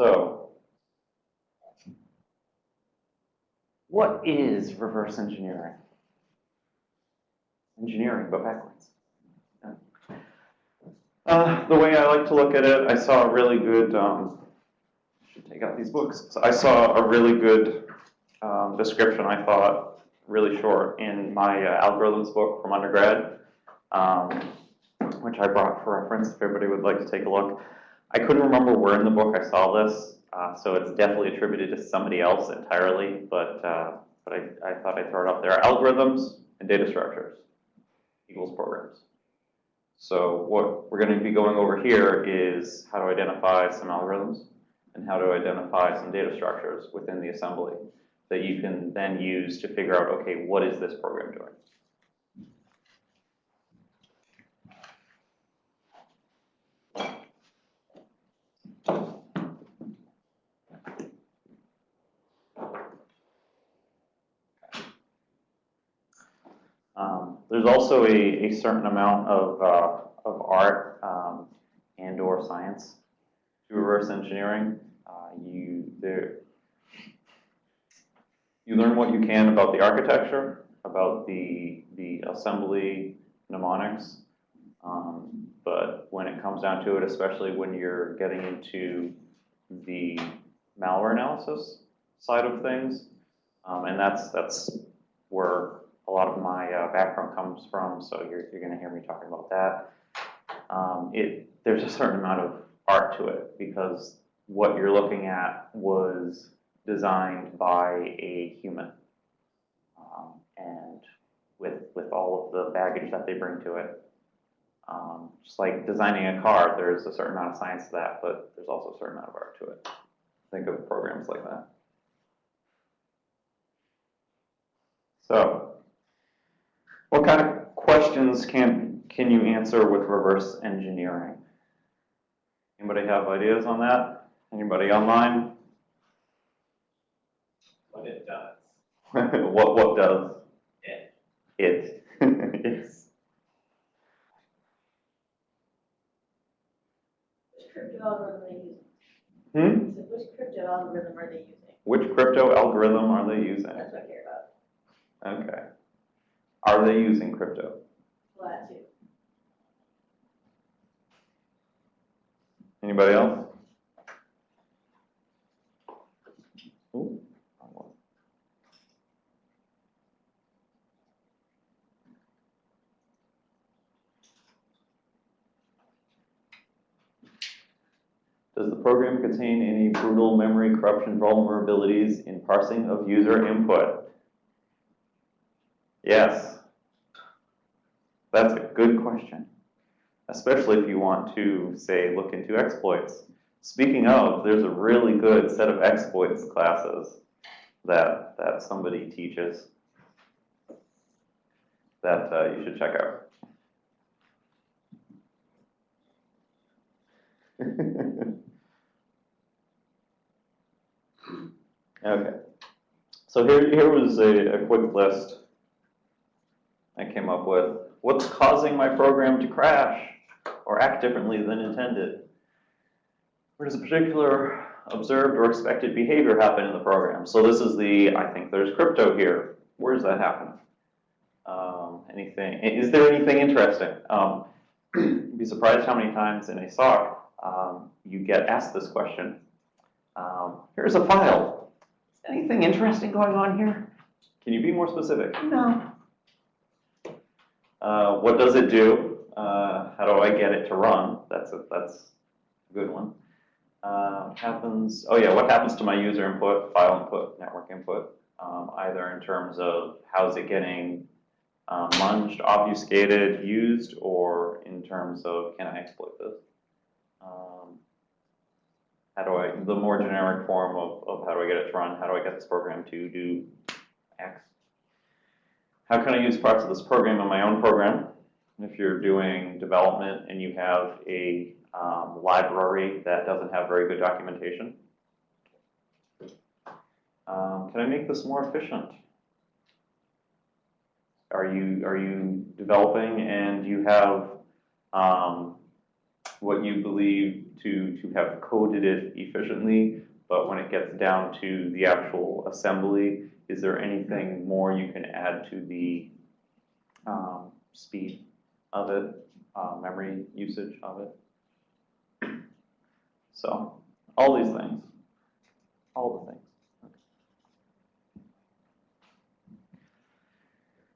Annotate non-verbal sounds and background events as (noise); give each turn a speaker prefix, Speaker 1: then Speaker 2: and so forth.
Speaker 1: So, what is reverse engineering? Engineering, but backwards. Uh, the way I like to look at it, I saw a really good, um, should take out these books. So I saw a really good um, description, I thought, really short, in my uh, algorithms book from undergrad, um, which I brought for reference if everybody would like to take a look. I couldn't remember where in the book I saw this, uh, so it's definitely attributed to somebody else entirely, but, uh, but I, I thought I'd throw it up there. Algorithms and data structures equals programs. So what we're going to be going over here is how to identify some algorithms and how to identify some data structures within the assembly that you can then use to figure out, okay, what is this program doing? Um, there's also a, a certain amount of, uh, of art um, and or science to reverse engineering. Uh, you, there, you learn what you can about the architecture, about the, the assembly mnemonics, um, but when it comes down to it, especially when you're getting into the malware analysis side of things, um, and that's, that's where a lot of my uh, background comes from, so you're, you're going to hear me talking about that. Um, it, there's a certain amount of art to it because what you're looking at was designed by a human. Um, and with, with all of the baggage that they bring to it. Um, just like designing a car, there's a certain amount of science to that, but there's also a certain amount of art to it. Think of programs like that. So, what kind of questions can, can you answer with reverse engineering? Anybody have ideas on that? Anybody online?
Speaker 2: what it does. (laughs)
Speaker 1: what what does
Speaker 2: It.
Speaker 1: it? (laughs) yes.
Speaker 3: Which crypto algorithm are they using?
Speaker 1: Hmm?
Speaker 3: So which crypto algorithm are they using?
Speaker 1: Which crypto algorithm are they using?
Speaker 3: That's what I care about.
Speaker 1: Okay. Are they using crypto?
Speaker 3: That too.
Speaker 1: Anybody else? Ooh. Does the program contain any brutal memory corruption vulnerabilities in parsing of user input? Yes. That's a good question especially if you want to, say, look into exploits. Speaking of, there's a really good set of exploits classes that, that somebody teaches that uh, you should check out. (laughs) okay. So here, here was a, a quick list I came up with. What's causing my program to crash? or act differently than intended? Where does a particular observed or expected behavior happen in the program? So this is the, I think there's crypto here. Where does that happen? Um, anything, is there anything interesting? Um, you'd (clears throat) be surprised how many times in a SOC um, you get asked this question. Um, here's a file. Anything interesting going on here? Can you be more specific? No. Uh, what does it do? Uh, how do I get it to run? That's a, that's a good one. Uh, happens, oh yeah, what happens to my user input, file input, network input, um, either in terms of how's it getting um, munged, obfuscated, used, or in terms of can I exploit this? Um, how do I, the more generic form of, of how do I get it to run, how do I get this program to do X? How can I use parts of this program in my own program? if you're doing development and you have a um, library that doesn't have very good documentation. Um, can I make this more efficient? Are you, are you developing and you have um, what you believe to, to have coded it efficiently, but when it gets down to the actual assembly, is there anything more you can add to the, um, speed of it, uh, memory usage of it? So, all these things, all the things.